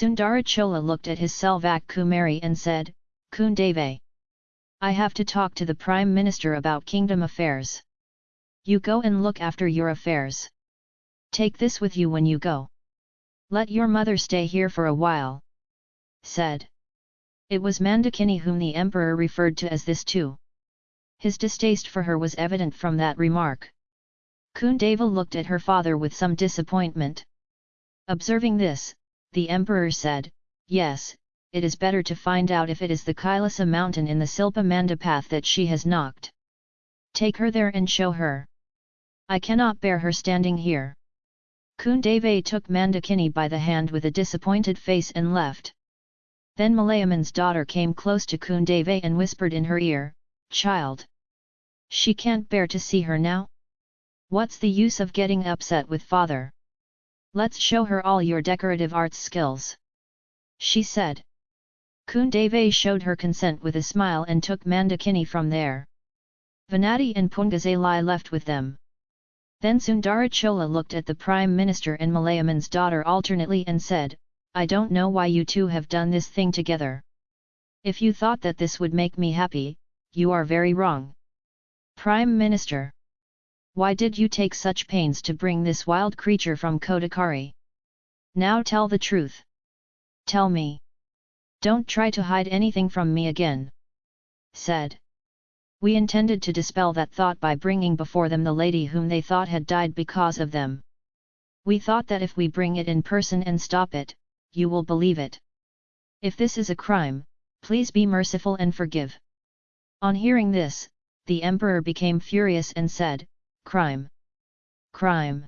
Sundarachola looked at his Selvak Kumari and said, Kundave. I have to talk to the Prime Minister about kingdom affairs. You go and look after your affairs. Take this with you when you go. Let your mother stay here for a while. Said. It was Mandakini whom the emperor referred to as this too. His distaste for her was evident from that remark. Kundava looked at her father with some disappointment. Observing this, the emperor said, Yes, it is better to find out if it is the Kailasa mountain in the Silpa Mandapath that she has knocked. Take her there and show her. I cannot bear her standing here. Kundave took Mandakini by the hand with a disappointed face and left. Then Malayaman's daughter came close to Kundave and whispered in her ear, Child! She can't bear to see her now? What's the use of getting upset with father? Let's show her all your decorative arts skills. She said. Kundave showed her consent with a smile and took Mandakini from there. Vanati and Pungazalai left with them. Then Sundarachola looked at the Prime Minister and Malayaman's daughter alternately and said, I don't know why you two have done this thing together. If you thought that this would make me happy, you are very wrong. Prime Minister. Why did you take such pains to bring this wild creature from Kodakari? Now tell the truth. Tell me. Don't try to hide anything from me again. Said. We intended to dispel that thought by bringing before them the lady whom they thought had died because of them. We thought that if we bring it in person and stop it, you will believe it. If this is a crime, please be merciful and forgive. On hearing this, the emperor became furious and said, Crime! Crime!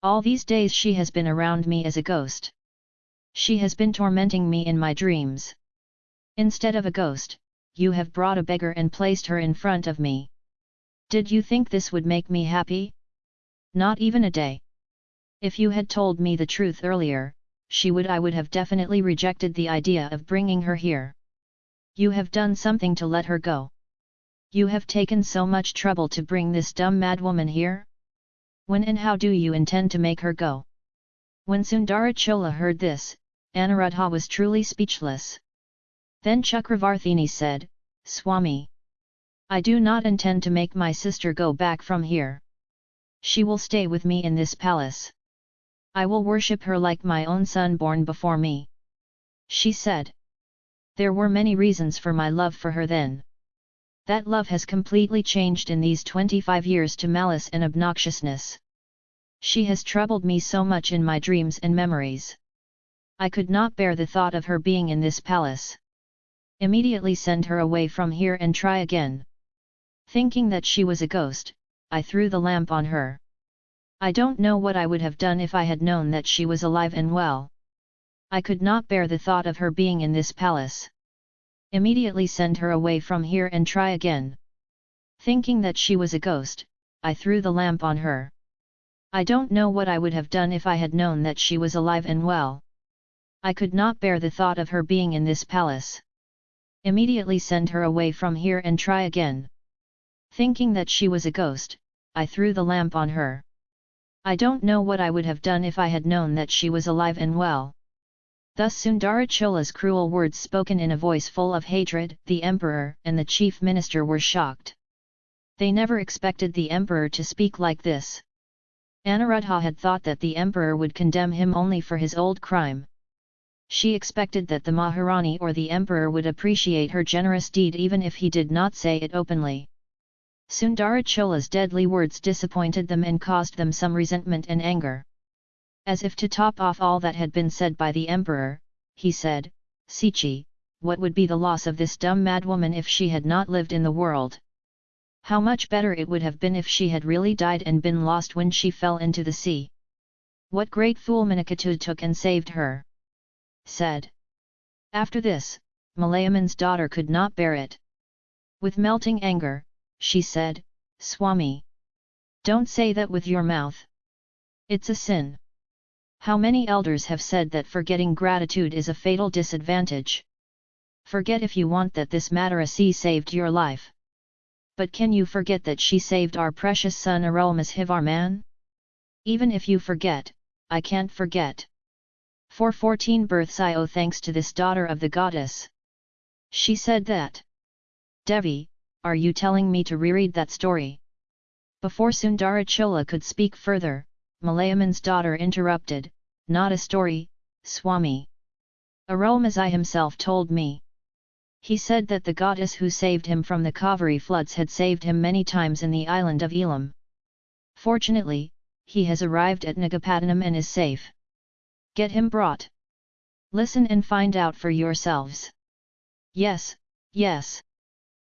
All these days she has been around me as a ghost. She has been tormenting me in my dreams. Instead of a ghost, you have brought a beggar and placed her in front of me. Did you think this would make me happy? Not even a day. If you had told me the truth earlier, she would I would have definitely rejected the idea of bringing her here. You have done something to let her go. You have taken so much trouble to bring this dumb madwoman here? When and how do you intend to make her go? When Sundarachola heard this, Anuruddha was truly speechless. Then Chakravarthini said, Swami! I do not intend to make my sister go back from here. She will stay with me in this palace. I will worship her like my own son born before me. She said. There were many reasons for my love for her then. That love has completely changed in these 25 years to malice and obnoxiousness. She has troubled me so much in my dreams and memories. I could not bear the thought of her being in this palace. Immediately send her away from here and try again. Thinking that she was a ghost, I threw the lamp on her. I don't know what I would have done if I had known that she was alive and well. I could not bear the thought of her being in this palace. Immediately send her away from here and try again. Thinking that she was a ghost, I threw the lamp on her. I don't know what I would have done if I had known that she was alive and well. I could not bear the thought of her being in this palace. Immediately send her away from here and try again. Thinking that she was a ghost, I threw the lamp on her. I don't know what I would have done if I had known that she was alive and well. Thus Sundarachola's cruel words spoken in a voice full of hatred, the emperor and the chief minister were shocked. They never expected the emperor to speak like this. Anuruddha had thought that the emperor would condemn him only for his old crime. She expected that the Maharani or the emperor would appreciate her generous deed even if he did not say it openly. Sundarachola's deadly words disappointed them and caused them some resentment and anger. As if to top off all that had been said by the emperor, he said, Sichi, what would be the loss of this dumb madwoman if she had not lived in the world? How much better it would have been if she had really died and been lost when she fell into the sea. What great fool Manikatu took and saved her! said. After this, Malayaman's daughter could not bear it. With melting anger, she said, Swami. Don't say that with your mouth. It's a sin. How many elders have said that forgetting gratitude is a fatal disadvantage? Forget if you want that this Madarasi saved your life. But can you forget that she saved our precious son Arulmozhivarman? Even if you forget, I can't forget. For 14 births I owe thanks to this daughter of the goddess. She said that. Devi, are you telling me to reread that story? Before Sundarachola could speak further, Malayaman's daughter interrupted, not a story, Swami. Arulmozhi himself told me. He said that the goddess who saved him from the Kaveri floods had saved him many times in the island of Elam. Fortunately, he has arrived at Nagapattinam and is safe. Get him brought. Listen and find out for yourselves. Yes, yes.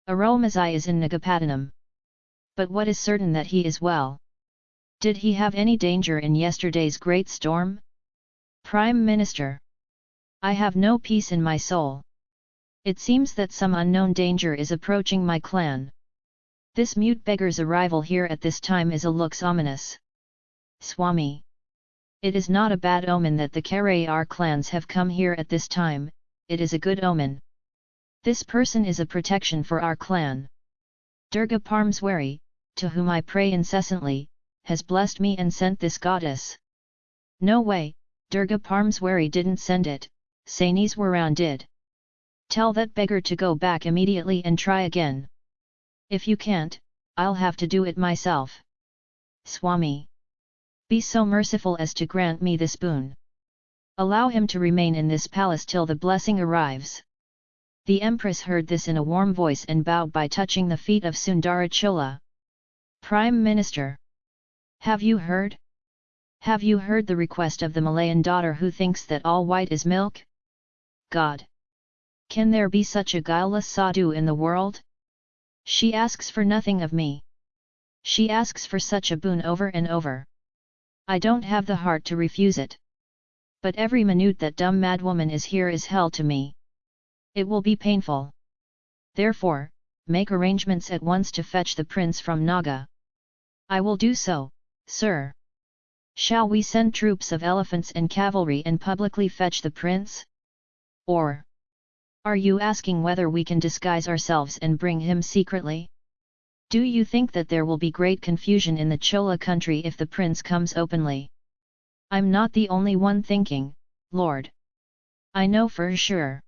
Arulmozhi is in Nagapattinam. But what is certain that he is well? Did he have any danger in yesterday's great storm? Prime Minister. I have no peace in my soul. It seems that some unknown danger is approaching my clan. This mute beggar's arrival here at this time is a looks ominous. Swami. It is not a bad omen that the Karayar clans have come here at this time, it is a good omen. This person is a protection for our clan. Durga Parmswari, to whom I pray incessantly, has blessed me and sent this goddess. No way, Durga Parmeswari didn't send it, Saneeswaran did. Tell that beggar to go back immediately and try again. If you can't, I'll have to do it myself. Swami. Be so merciful as to grant me this boon. Allow him to remain in this palace till the blessing arrives. The empress heard this in a warm voice and bowed by touching the feet of Sundarachola. Prime Minister! Have you heard? Have you heard the request of the Malayan daughter who thinks that all white is milk? God! Can there be such a guileless sadhu in the world? She asks for nothing of me. She asks for such a boon over and over. I don't have the heart to refuse it. But every minute that dumb madwoman is here is hell to me. It will be painful. Therefore, make arrangements at once to fetch the prince from Naga. I will do so, sir. Shall we send troops of elephants and cavalry and publicly fetch the prince? Or are you asking whether we can disguise ourselves and bring him secretly? Do you think that there will be great confusion in the Chola country if the prince comes openly? I'm not the only one thinking, Lord. I know for sure.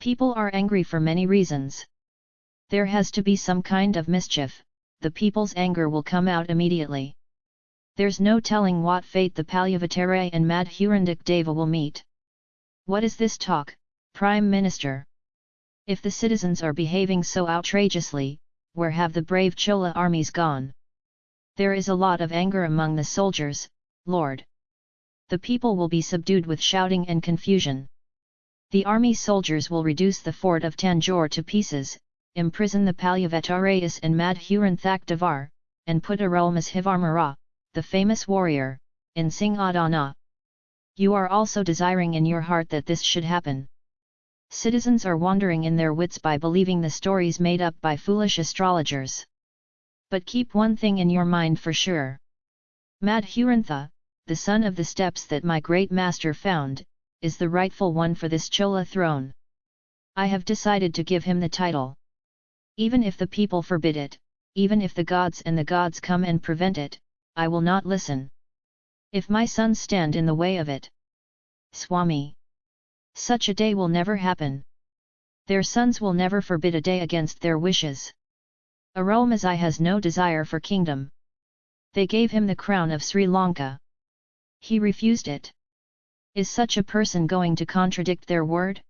People are angry for many reasons. There has to be some kind of mischief, the people's anger will come out immediately. There's no telling what fate the Palyavatare and Madhurandak Deva will meet. What is this talk, Prime Minister? If the citizens are behaving so outrageously, where have the brave Chola armies gone? There is a lot of anger among the soldiers, Lord. The people will be subdued with shouting and confusion. The army soldiers will reduce the fort of Tanjore to pieces, imprison the Palyavatarayas and Devar, and put Arulmozhivarmara, the famous warrior, in Singadana. You are also desiring in your heart that this should happen. Citizens are wandering in their wits by believing the stories made up by foolish astrologers. But keep one thing in your mind for sure. Madhurantha, the son of the steps that my great master found, is the rightful one for this Chola throne. I have decided to give him the title. Even if the people forbid it, even if the gods and the gods come and prevent it, I will not listen. If my sons stand in the way of it. Swami. Such a day will never happen. Their sons will never forbid a day against their wishes. Arulmozhi has no desire for kingdom. They gave him the crown of Sri Lanka. He refused it. Is such a person going to contradict their word?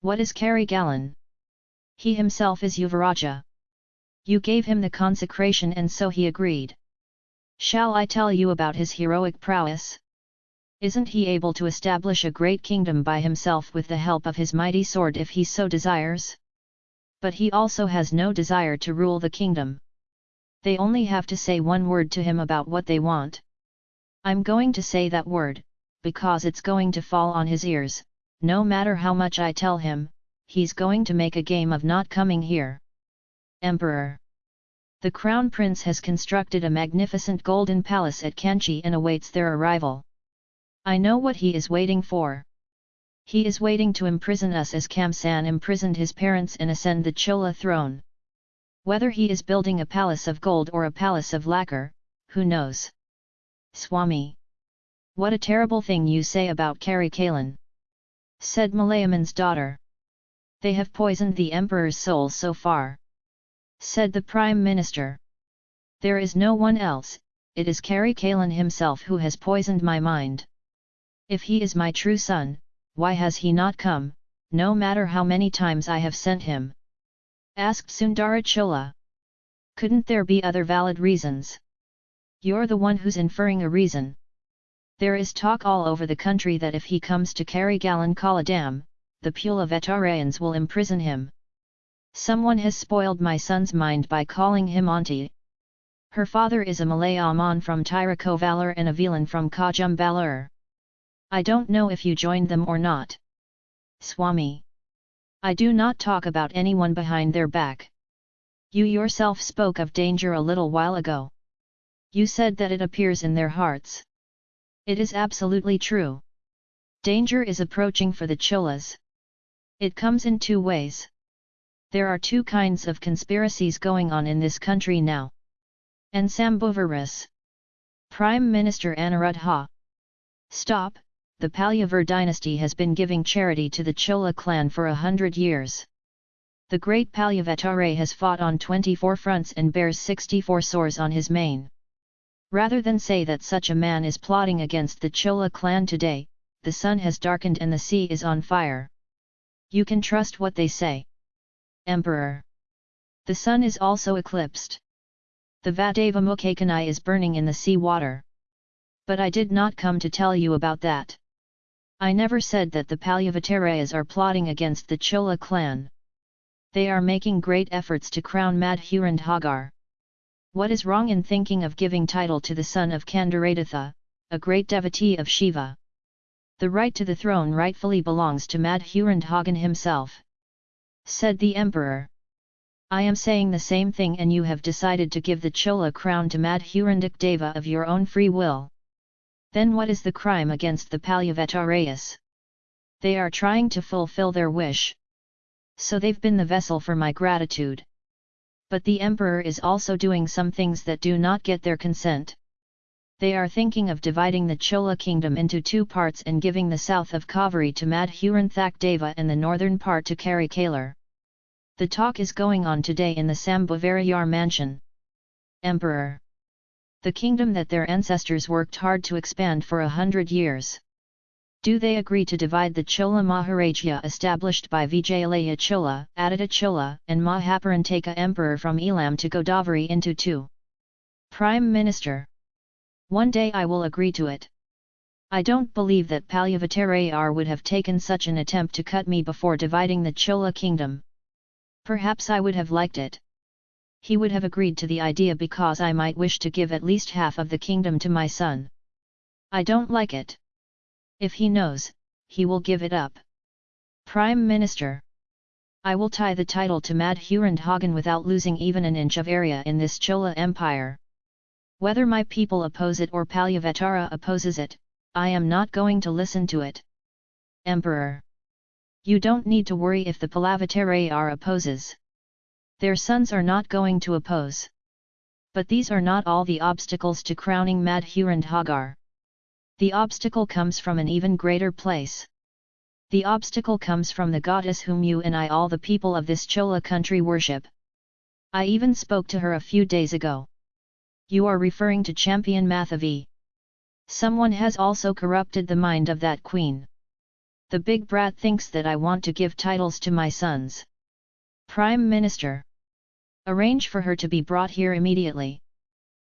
What is Karigalan? He himself is Yuvaraja. You gave him the consecration and so he agreed. Shall I tell you about his heroic prowess? Isn't he able to establish a great kingdom by himself with the help of his mighty sword if he so desires? But he also has no desire to rule the kingdom. They only have to say one word to him about what they want. I'm going to say that word, because it's going to fall on his ears, no matter how much I tell him, he's going to make a game of not coming here. Emperor The Crown Prince has constructed a magnificent golden palace at Kanchi and awaits their arrival. I know what he is waiting for. He is waiting to imprison us as Kamsan imprisoned his parents and ascend the Chola throne. Whether he is building a palace of gold or a palace of lacquer, who knows? Swami. What a terrible thing you say about Karikalan! said Malayaman's daughter. They have poisoned the emperor's soul so far. Said the prime minister. There is no one else, it is Karikalan himself who has poisoned my mind. If he is my true son, why has he not come, no matter how many times I have sent him? Asked Sundara Chola. Couldn't there be other valid reasons? You're the one who's inferring a reason. There is talk all over the country that if he comes to Karigalan Kaladam, the Pula Vetarayans will imprison him. Someone has spoiled my son's mind by calling him auntie. Her father is a Malayaman from Tirukovalur and a Velan from Kajumbalur. I don't know if you joined them or not. Swami. I do not talk about anyone behind their back. You yourself spoke of danger a little while ago. You said that it appears in their hearts. It is absolutely true. Danger is approaching for the Cholas. It comes in two ways. There are two kinds of conspiracies going on in this country now. And Sambhavarus. Prime Minister Anuruddha. Stop, the Palyavar dynasty has been giving charity to the Chola clan for a hundred years. The great Palyavatare has fought on 24 fronts and bears 64 sores on his mane. Rather than say that such a man is plotting against the Chola clan today, the sun has darkened and the sea is on fire. You can trust what they say. Emperor. The sun is also eclipsed. The Vadeva Mukhakanai is burning in the sea water. But I did not come to tell you about that. I never said that the Palyavatarayas are plotting against the Chola clan. They are making great efforts to crown Madhurandhagar. What is wrong in thinking of giving title to the son of Kandarathatha, a great devotee of Shiva? The right to the throne rightfully belongs to Madhurandhagan himself. Said the emperor. I am saying the same thing and you have decided to give the Chola crown to Madhurandak Deva of your own free will. Then what is the crime against the Palyavetarayas? They are trying to fulfill their wish. So they've been the vessel for my gratitude. But the emperor is also doing some things that do not get their consent. They are thinking of dividing the Chola kingdom into two parts and giving the south of Kaveri to Madhuranthak Deva and the northern part to Karikalar. The talk is going on today in the Sambhavarayar mansion. Emperor the kingdom that their ancestors worked hard to expand for a hundred years. Do they agree to divide the Chola Maharajya established by Vijayalaya Chola, Aditya Chola, and Mahaparantaka Emperor from Elam to Godavari into two? Prime Minister. One day I will agree to it. I don't believe that Palyavattarayar would have taken such an attempt to cut me before dividing the Chola kingdom. Perhaps I would have liked it he would have agreed to the idea because I might wish to give at least half of the kingdom to my son. I don't like it. If he knows, he will give it up. Prime Minister I will tie the title to Madhurandhagan without losing even an inch of area in this Chola Empire. Whether my people oppose it or Palyavatara opposes it, I am not going to listen to it. Emperor You don't need to worry if the Palavatara opposes. Their sons are not going to oppose. But these are not all the obstacles to crowning Madhurandhagar. The obstacle comes from an even greater place. The obstacle comes from the goddess whom you and I all the people of this Chola country worship. I even spoke to her a few days ago. You are referring to champion Mathavi. Someone has also corrupted the mind of that queen. The big brat thinks that I want to give titles to my sons. Prime Minister. Arrange for her to be brought here immediately.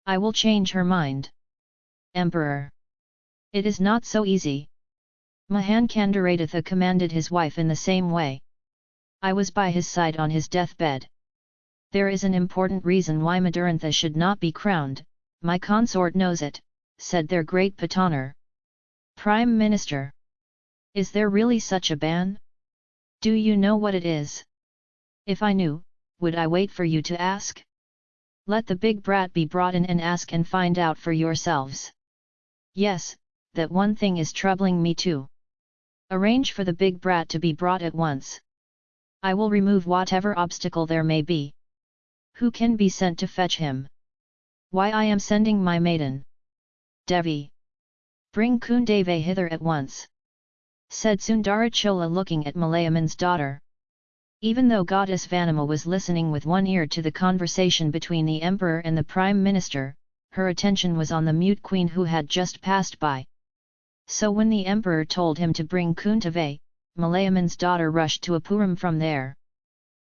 I will change her mind. Emperor. It is not so easy. Mahan Kandarathatha commanded his wife in the same way. I was by his side on his deathbed. There is an important reason why Madurantha should not be crowned, my consort knows it, said their great Pataner. Prime Minister. Is there really such a ban? Do you know what it is? If I knew, would I wait for you to ask? Let the big brat be brought in and ask and find out for yourselves. Yes, that one thing is troubling me too. Arrange for the big brat to be brought at once. I will remove whatever obstacle there may be. Who can be sent to fetch him? Why I am sending my maiden. Devi. Bring Kundave hither at once. Said Sundarachola looking at Malayaman's daughter. Even though goddess Vanima was listening with one ear to the conversation between the emperor and the prime minister, her attention was on the mute queen who had just passed by. So when the emperor told him to bring Kundave, Malayaman's daughter rushed to Apuram from there.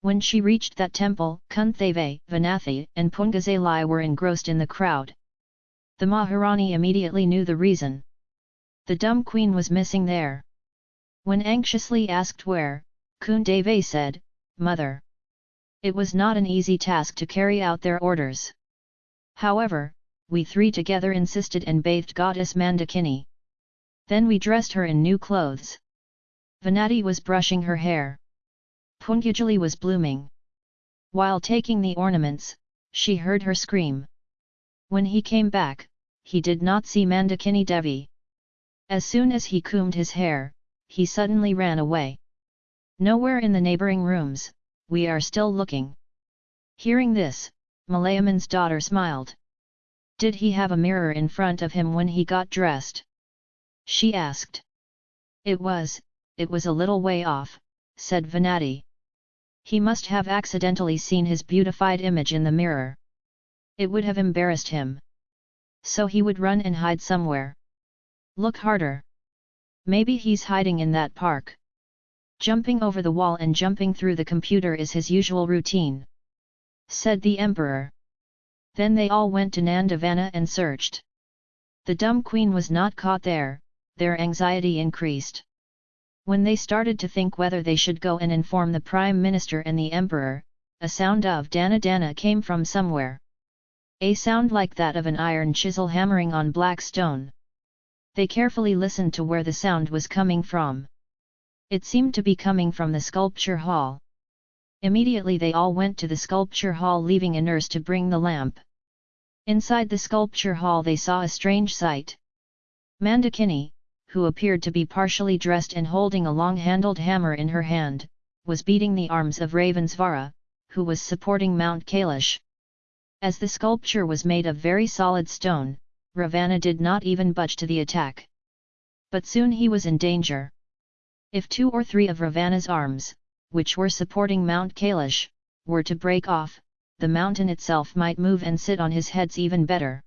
When she reached that temple, Kundave, Vanathi and Pungazalai were engrossed in the crowd. The Maharani immediately knew the reason. The dumb queen was missing there. When anxiously asked where, Kundave said, Mother. It was not an easy task to carry out their orders. However, we three together insisted and bathed goddess Mandakini. Then we dressed her in new clothes. Vanati was brushing her hair. Pungajali was blooming. While taking the ornaments, she heard her scream. When he came back, he did not see Mandakini Devi. As soon as he combed his hair, he suddenly ran away. Nowhere in the neighbouring rooms, we are still looking. Hearing this, Malayaman's daughter smiled. Did he have a mirror in front of him when he got dressed? She asked. It was, it was a little way off, said Vanati. He must have accidentally seen his beautified image in the mirror. It would have embarrassed him. So he would run and hide somewhere. Look harder. Maybe he's hiding in that park. Jumping over the wall and jumping through the computer is his usual routine. Said the emperor. Then they all went to Nandavana and searched. The dumb queen was not caught there, their anxiety increased. When they started to think whether they should go and inform the prime minister and the emperor, a sound of dana dana came from somewhere. A sound like that of an iron chisel hammering on black stone. They carefully listened to where the sound was coming from. It seemed to be coming from the sculpture hall. Immediately they all went to the sculpture hall leaving a nurse to bring the lamp. Inside the sculpture hall they saw a strange sight. Mandakini, who appeared to be partially dressed and holding a long-handled hammer in her hand, was beating the arms of Ravensvara, who was supporting Mount Kailash. As the sculpture was made of very solid stone, Ravana did not even budge to the attack. But soon he was in danger. If two or three of Ravana's arms, which were supporting Mount Kailash, were to break off, the mountain itself might move and sit on his heads even better.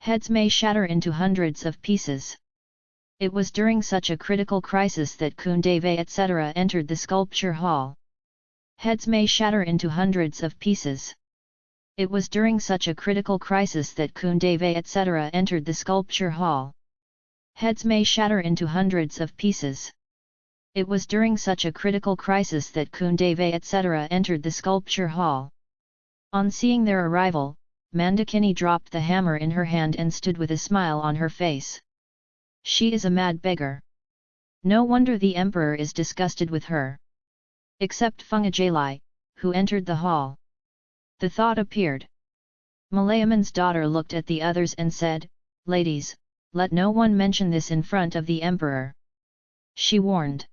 Heads may shatter into hundreds of pieces. It was during such a critical crisis that Kundave etc. entered the sculpture hall. Heads may shatter into hundreds of pieces. It was during such a critical crisis that Kundave etc. entered the sculpture hall. Heads may shatter into hundreds of pieces. It was during such a critical crisis that Kundave etc. entered the sculpture hall. On seeing their arrival, Mandakini dropped the hammer in her hand and stood with a smile on her face. She is a mad beggar. No wonder the emperor is disgusted with her. Except Fungajalai, who entered the hall. The thought appeared. Malayaman's daughter looked at the others and said, Ladies, let no one mention this in front of the emperor. She warned.